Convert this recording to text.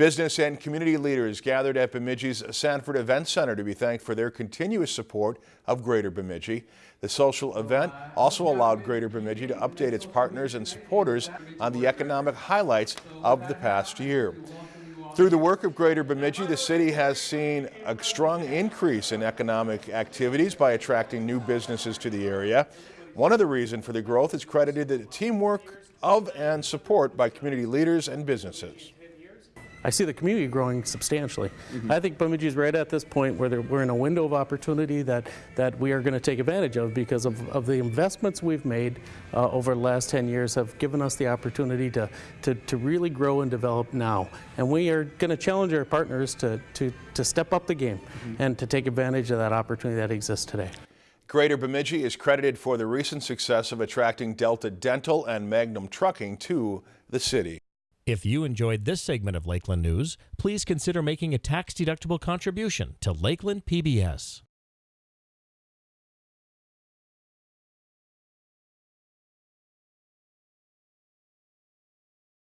Business and community leaders gathered at Bemidji's Sanford Event Center to be thanked for their continuous support of Greater Bemidji. The social event also allowed Greater Bemidji to update its partners and supporters on the economic highlights of the past year. Through the work of Greater Bemidji, the city has seen a strong increase in economic activities by attracting new businesses to the area. One of the reasons for the growth is credited to the teamwork of and support by community leaders and businesses. I see the community growing substantially. I think Bemidji is right at this point where we're in a window of opportunity that, that we are going to take advantage of because of, of the investments we've made uh, over the last 10 years have given us the opportunity to, to, to really grow and develop now. And we are going to challenge our partners to, to, to step up the game and to take advantage of that opportunity that exists today. Greater Bemidji is credited for the recent success of attracting Delta Dental and Magnum Trucking to the city. If you enjoyed this segment of Lakeland News, please consider making a tax-deductible contribution to Lakeland PBS.